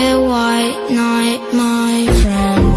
at white night, my friend.